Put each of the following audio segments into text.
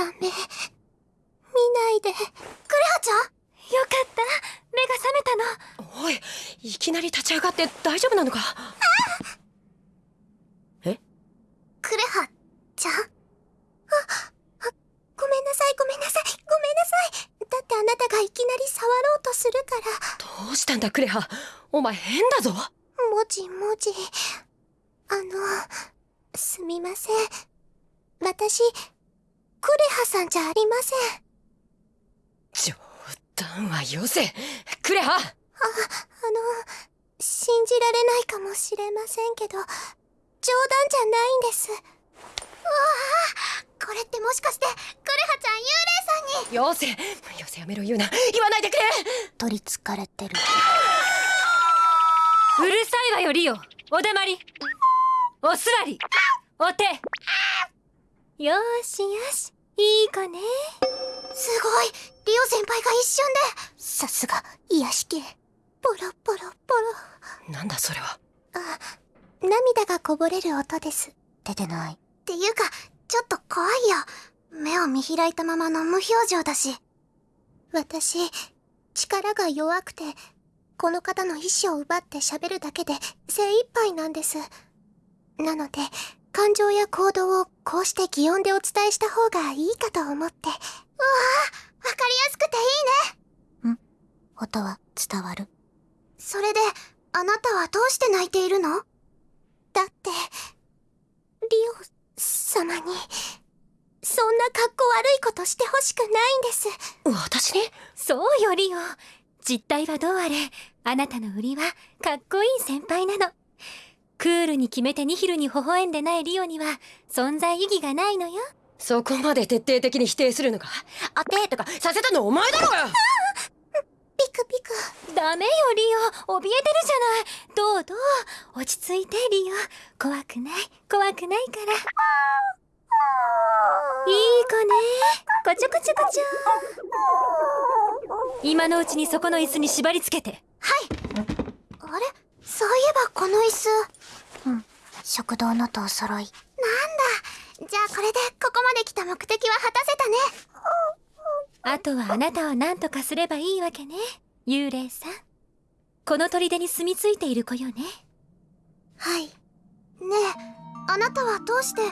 ダメ見ないで。クレハちゃん？よかった。目が覚めたの。おいいきなり立ち上がって大丈夫なのか？え？クレハちゃん？あごめんなさいごめんなさいごめんなさい。だってあなたがいきなり触ろうとするから。どうしたんだクレハ？お前変だぞ。もじもじ。あのすみません。私クレハさんじゃありません。冗談はよせ。クレハ。あ、あの信じられないかもしれませんけど冗談じゃないんです。うわあこれってもしかしてクレハちゃん幽霊さんに？よせ。よせやめろ言うな。言わないでくれ。取りつかれてる。うるさいわよリオ。おだまり。お座り。お手よしよしいい子ね。すごいリオ先輩が一瞬で。さすが癒し系。ポロポロポロ。なんだそれは。あ涙がこぼれる音です。出てない。っていうかちょっと怖いよ。目を見開いたままの無表情だし。私力が弱くてこの方の意志を奪って喋るだけで精一杯なんです。なので感情や行動をこうして擬音でお伝えした方がいいかと思って。うわあ、わかりやすくていいね。ん音は伝わる？それで、あなたはどうして泣いているの？だって、リオ様に、そんな格好悪いことしてほしくないんです。私に？そうよ、リオ。実態はどうあれ、あなたの売りは、かっこいい先輩なの。クールに決めてニヒルに微笑んでないリオには存在意義がないのよ。そこまで徹底的に否定するのか？あてとかさせたのお前だろうよ！ピクピク。ダメよリオ。怯えてるじゃない。どうどう？落ち着いてリオ。怖くない？怖くないから。いい子ね。こちょこちょこちょ。今のうちにそこの椅子に縛り付けて。はい。あれ？そういえばこの椅子。うん。食堂のとお揃い。なんだ。じゃあこれでここまで来た目的は果たせたね。あとはあなたを何とかすればいいわけね。幽霊さん。この砦に住み着いている子よね。はい。ねえ。あなたはどうして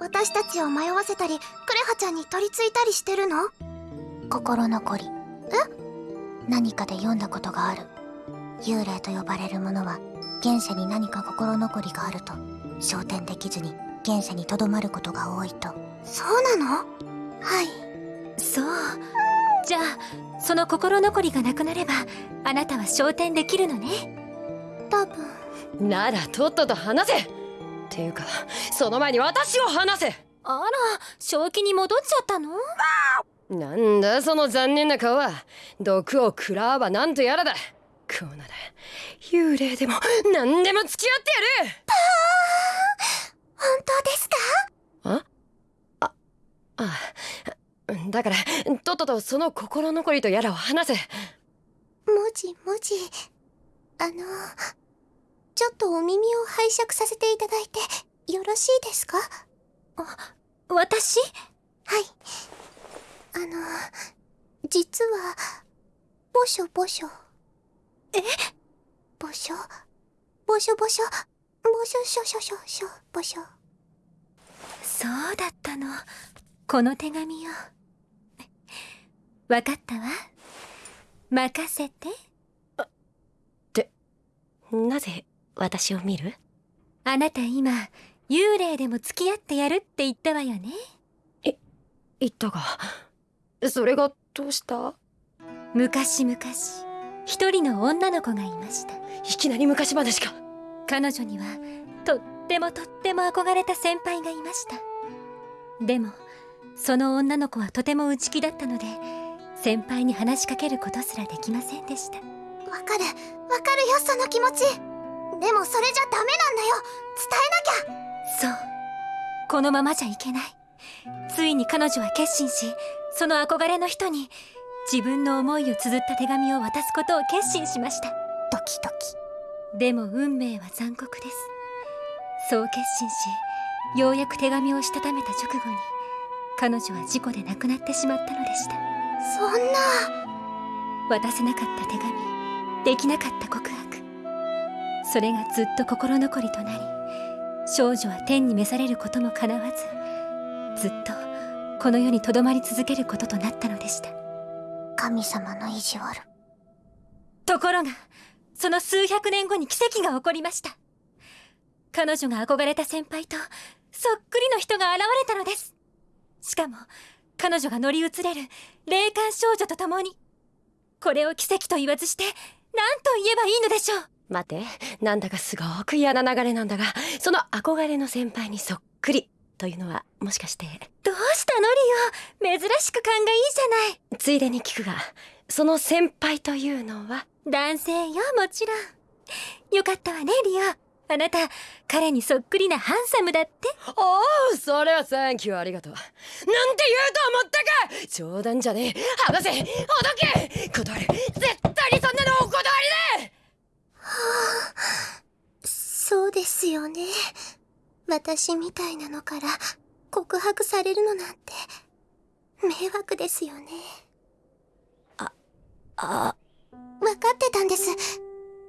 私たちを迷わせたりクレハちゃんに取り付いたりしてるの？心残り。え？何かで読んだことがある幽霊と呼ばれるものは現世に何か心残りがあると昇天できずに現世にとどまることが多いと。そうなの？はい。そう。じゃあその心残りがなくなればあなたは昇天できるのね。多分。ならとっとと話せ。っていうかその前に私を話せ。あら正気に戻っちゃったの？なんだその残念な顔は。毒を食らわばなんとやらだこうなら幽霊でも何でも付き合ってやる。パー本当ですか？あ？ああだからとっととその心残りとやらを話せ。もじもじ。あのちょっとお耳を拝借させていただいてよろしいですか？あ私？はい。あの実はぼしょぼしょえ？ぼしょぼしょぼしょぼしょしょしょしょしょぼしょそうだったの。この手紙を。わかったわ。任せて。ってなぜ私を見る？あなた今幽霊でも付き合ってやるって言ったわよね。え言ったがそれがどうした？昔々一人の女の子がいました。いきなり昔話か。彼女にはとってもとっても憧れた先輩がいました。でもその女の子はとても内気だったので先輩に話しかけることすらできませんでした。わかる。わかるよその気持ち。でもそれじゃダメなんだよ。伝えなきゃ。そう。このままじゃいけない。ついに彼女は決心しその憧れの人に自分の思いを綴った手紙を渡すことを決心しました。ドキドキ。でも運命は残酷です。そう決心しようやく手紙をしたためた直後に彼女は事故で亡くなってしまったのでした。そんな。渡せなかった手紙できなかった告白。それがずっと心残りとなり少女は天に召されることもかなわずずっとこの世にとどまり続けることとなったのでした神様の意地悪。ところがその数百年後に奇跡が起こりました。彼女が憧れた先輩とそっくりの人が現れたのです。しかも彼女が乗り移れる霊感少女と共にこれを奇跡と言わずして何と言えばいいのでしょう。待てなんだかすごく嫌な流れなんだがその憧れの先輩にそっくりというのはもしかして。どうしたのリオ珍しく勘がいいじゃない。ついでに聞くがその先輩というのは男性よもちろん。よかったわねリオ。あなた彼にそっくりなハンサムだって。おおそれはサンキューありがとう。なんて言うと思ったか。冗談じゃねえ。剥がせ。ほどけ。断る絶対にそんなのお断りでそうですよね。私みたいなのから告白されるのなんて迷惑ですよね。あ分かってたんです。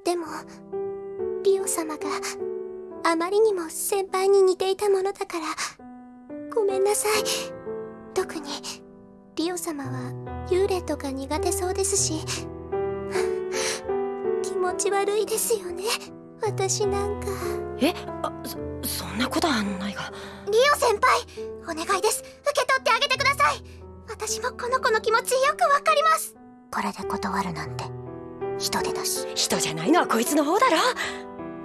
でもリオ様があまりにも先輩に似ていたものだからごめんなさい。特にリオ様は幽霊とか苦手そうですし気持ち悪いですよね私なんか。えあそそんなことはないが。リオ先輩お願いです。受け取ってあげてください。私もこの子の気持ちよくわかります。これで断るなんて。人手だし。人じゃないのはこいつの方だろ。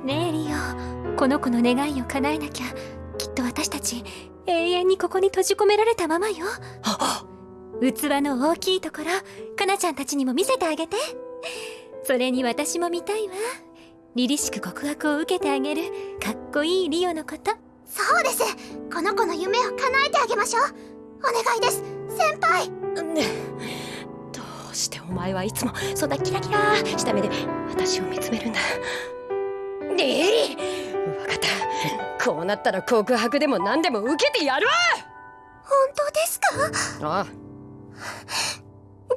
ねえリオ。この子の願いを叶えなきゃきっと私たち永遠にここに閉じ込められたままよ。あ。器の大きいところかなちゃんたちにも見せてあげて。それに私も見たいわ凛々しく告白を受けてあげるかっこいいリオのこと。そうです。この子の夢を叶えてあげましょう。お願いです。先輩。ね。どうしてお前はいつもそんなキラキラした目で私を見つめるんだ。ええ。分かった。こうなったら告白でも何でも受けてやるわ。本当ですか？あ。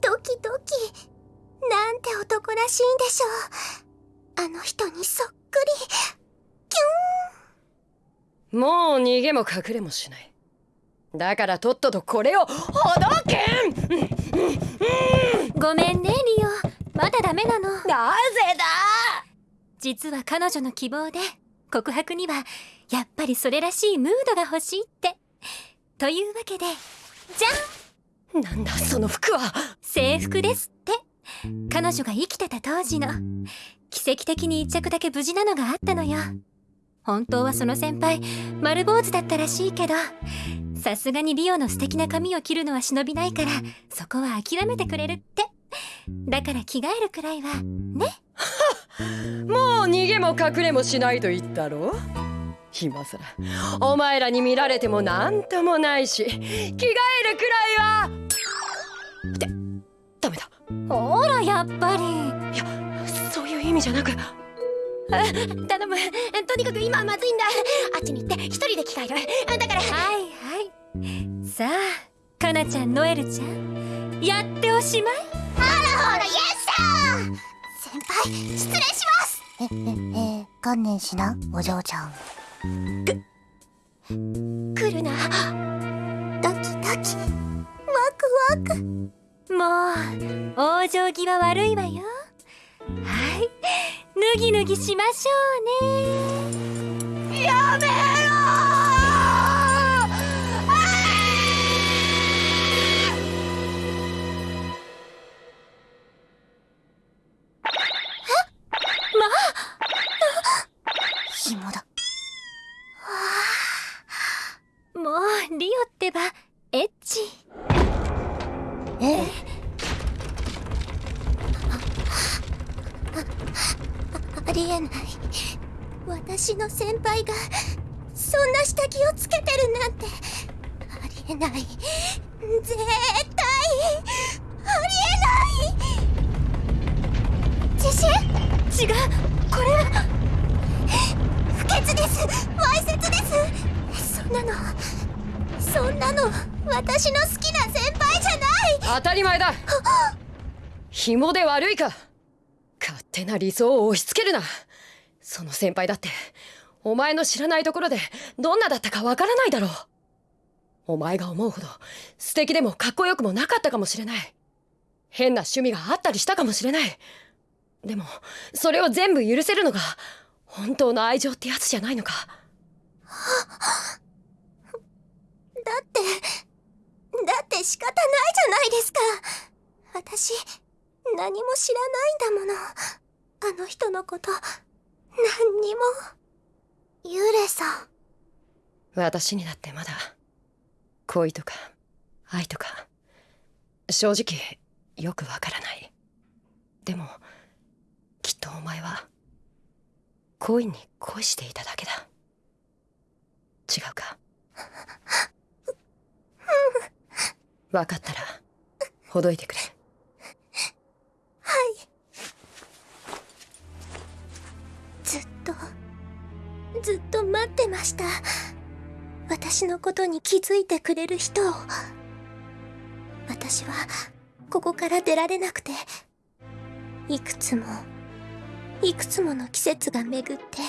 ドキドキ。なんて男らしいんでしょうあの人にそっくり。キもう逃げも隠れもしない。だからとっととこれをほどけん。ごめんねリオ。まだダメなの。なぜだ？実は彼女の希望で告白にはやっぱりそれらしいムードが欲しいって。というわけでじゃん。なんだその服は。制服ですって。彼女が生きてた当時の奇跡的に一着だけ無事なのがあったのよ。本当はその先輩丸坊主だったらしいけどさすがにリオの素敵な髪を切るのは忍びないからそこは諦めてくれるって。だから着替えるくらいはね。もう逃げも隠れもしないと言ったろ？今さ。らお前らに見られてもなんともないし着替えるくらいは。ってダメだ。ほらやっぱり。いや味じゃなく。あ頼む。とにかく今はまずいんだ。あっちに行って一人で着替える。だから。はいはい。さあかなちゃんノエルちゃん。やっておしまい。ほらイエスだ先輩失礼します。えええー、観念しなお嬢ちゃん。来るな。ドキドキワクワク。もう往生際悪いわよはい。脱ぎ脱ぎしましょうね。やめ私の先輩がそんな下着をつけてるなんてありえない絶対ありえない自信違うこれは不潔ですわいせつですそんなのそんなの私の好きな先輩じゃない。当たり前だ。紐で悪いか。勝手な理想を押し付けるなその先輩だってお前の知らないところでどんなだったかわからないだろう。お前が思うほど素敵でもかっこよくもなかったかもしれない。変な趣味があったりしたかもしれない。でもそれを全部許せるのが本当の愛情ってやつじゃないのか。だってだって仕方ないじゃないですか。私何も知らないんだもの。あの人のこと何にも。幽霊さん。私にだってまだ恋とか愛とか正直よくわからない。でもきっとお前は恋に恋していただけだ。違うか？分かったらほどいてくれ。ずずっと待ってました。私のことに気づいてくれる人を。私はここから出られなくて。いくつもいくつもの季節が巡って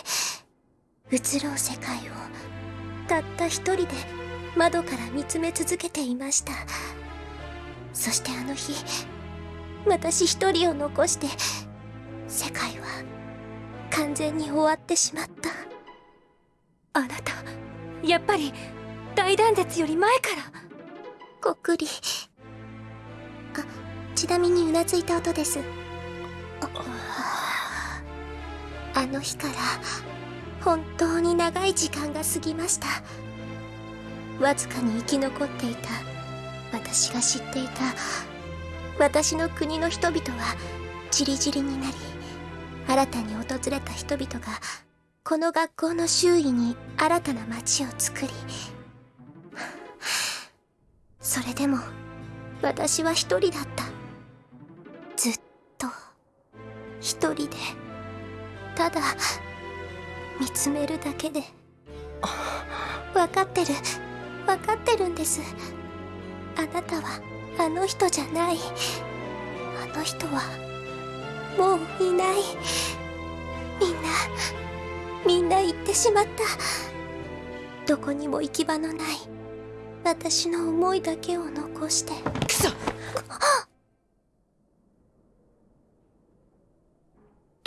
移ろう世界をたった一人で窓から見つめ続けていました。そしてあの日私一人を残して世界は完全に終わってしまった。あなたやっぱり大断絶より前から。こっくりあちなみにうなずいた音です。あの日から本当に長い時間が過ぎました。わずかに生き残っていた私が知っていた。私の国の人々は散り散りになり新たに訪れた人々がこの学校の周囲に新たな街を作りそれでも私は一人だった。ずっと一人でただ見つめるだけで分かってる分かってるんです。あなたはあの人じゃない。あの人はもういない。みんなみんな行ってしまった。どこにも行き場のない。私の思いだけを残して。くそ！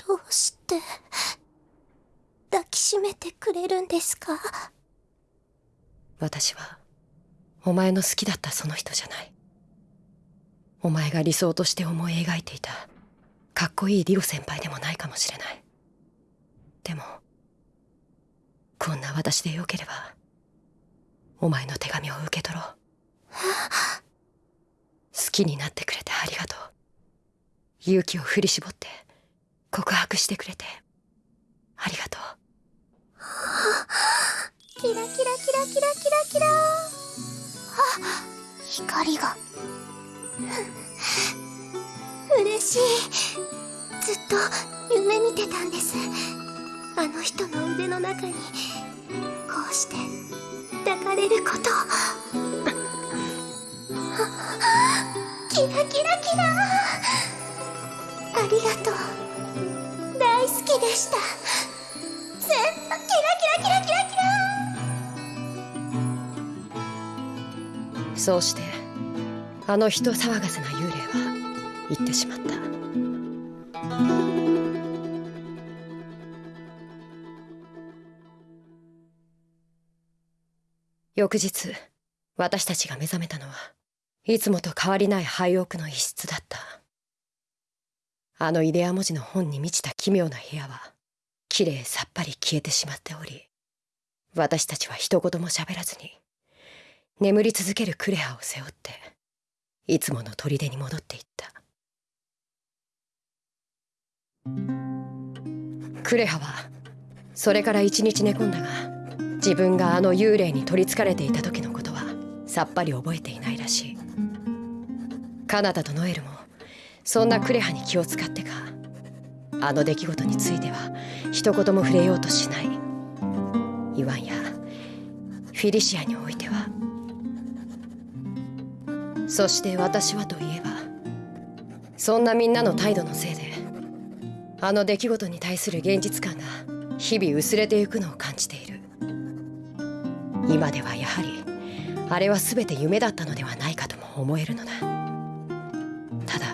どうして？抱きしめてくれるんですか？私はお前の好きだったその人じゃない。お前が理想として思い描いていたかっこいいリロ先輩でもないかもしれない。でもこんな私でよければお前の手紙を受け取ろう。好きになってくれてありがとう。勇気を振り絞って告白してくれてありがとう。キラキラキラキラキラキラ。あ光が。嬉しい。ずっと夢見てたんです。あの人の腕の中にこうして抱かれることキラキラキラ。ありがとう。大好きでした。全部キラキラキラキラキラ。そうしてあの人騒がせな幽霊は行ってしまっ翌日私たちが目覚めたのはいつもと変わりない廃屋の一室だった。あのイデア文字の本に満ちた奇妙な部屋はきれいさっぱり消えてしまっており私たちは一言も喋らずに眠り続けるクレハを背負っていつもの砦に戻っていった。クレハはそれから一日寝込んだが自分があの幽霊に取りつかれていた時のことはさっぱり覚えていないらしい。カナダとノエルもそんなクレハに気を使ってかあの出来事については一言も触れようとしない。イワンやフィリシアにおいては。そして私はといえばそんなみんなの態度のせいであの出来事に対する現実感が日々薄れていくのを感じている。今ではやはりあれは全て夢だったのではないかとも思えるのだ。ただ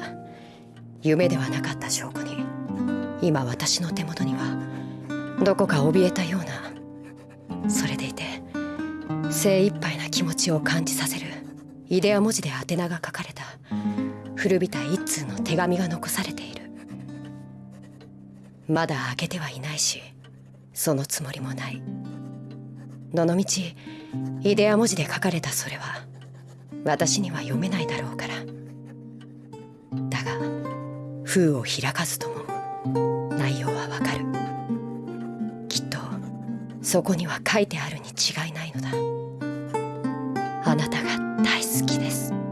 夢ではなかった証拠に今私の手元にはどこか怯えたようなそれでいて精一杯な気持ちを感じさせるイデア文字で宛名が書かれた古びた一通の手紙が残されている。まだ開けてはいないしそのつもりもない。どのみちイデア文字で書かれたそれは私には読めないだろうから。だが封を開かずとも内容はわかる。きっとそこには書いてあるに違いないのだ。あなたが大好きです。